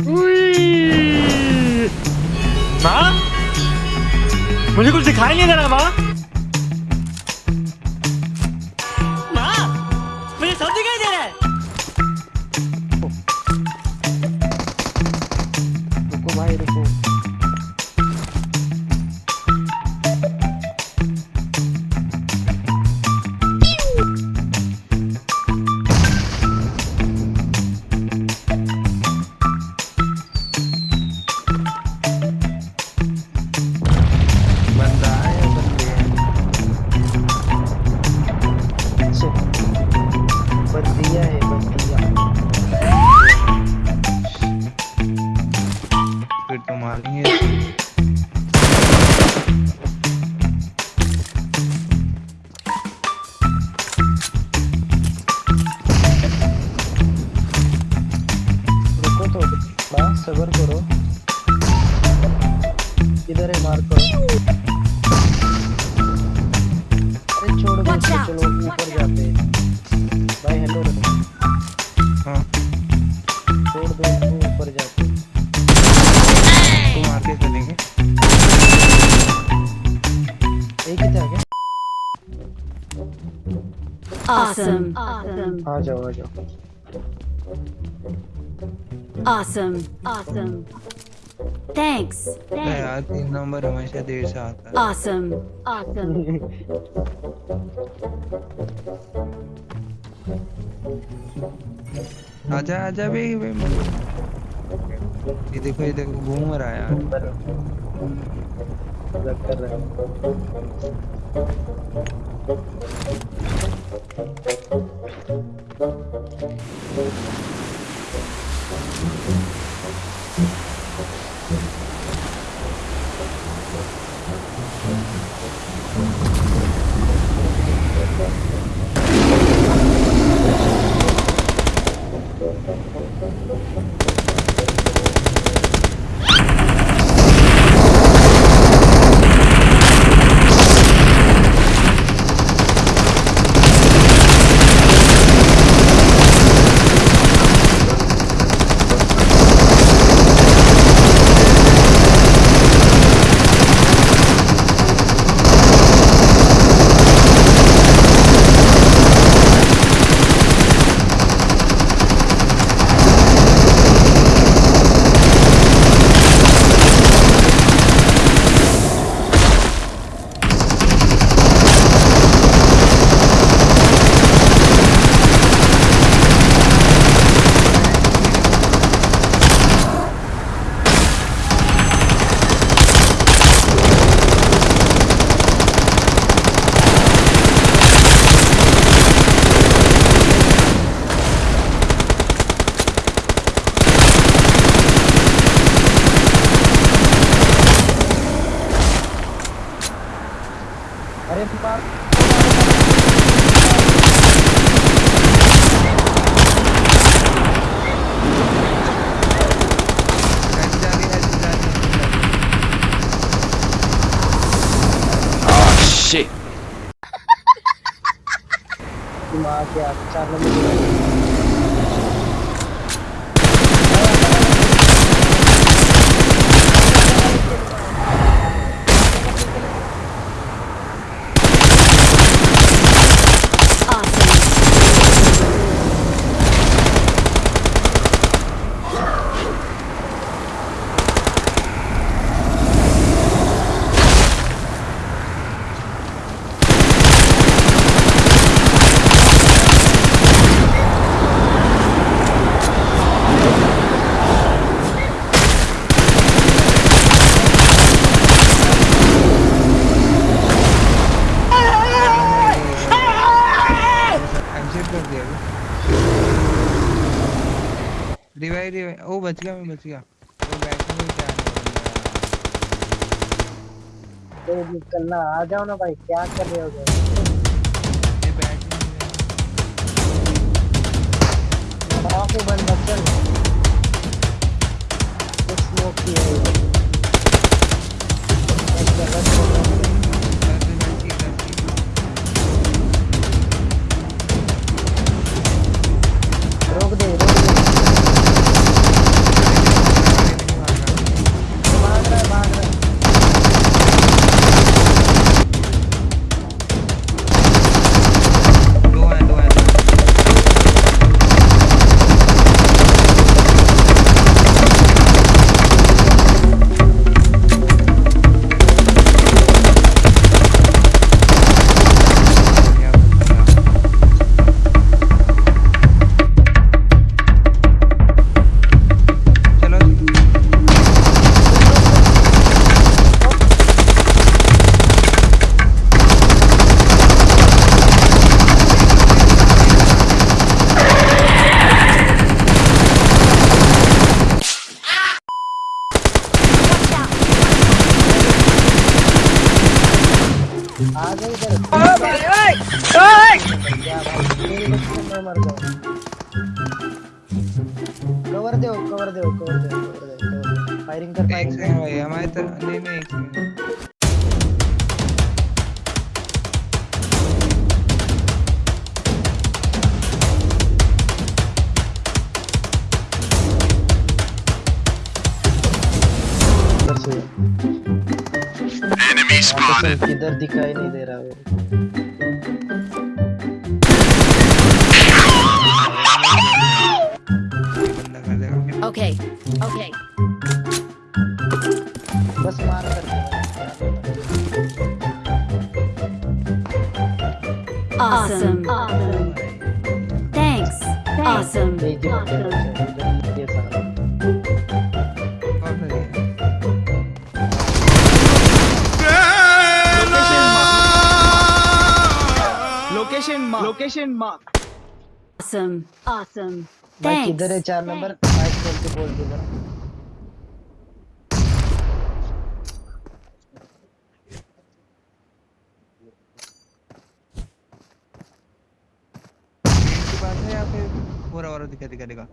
उई। माँ मुझे कुछ दिखाई नहीं दे रहा माँ फिर तो मारेंगे सबर करो। इधर है मार करो Awesome. Awesome. आ जाओ आ जाओ Awesome. Awesome. Thanks. अरे यार तीन नंबर हमेशा देर से आता है Awesome. Awesome. आजा आजा बे बे ये देखो ये देखो घूम रहा है यार कर रहा हूँ अरे मार ऐसे जा रही है ऐसे जा रही है तुम आ गया चार नंबर Awesome. एग्जिट कर दिया रिवाइव रिवाइव ओ, बच गया, मैं बच गया। तो बैठने में क्या तो निकलना आ जाओ ना भाई, क्या कर रहे हो? आ गए इधर ओ भाई मर जाऊँ कवर दो कवर दो। कवर दो फायरिंग कर फायरिंग भाई हमारे तरफ़ नहीं नहीं। एनिमी स्पॉटेड किधर दिखाई नहीं दे रहा है कर Okay. Okay. बस मार कर Awesome. Awesome. Thanks. Awesome. Awesome. Mark location mark Awesome. Awesome. भाई Thanks. किधर है चार नंबर माइक खोल के बोल दे जरा मेन है या फिर पूरा और दिखा दिखा देगा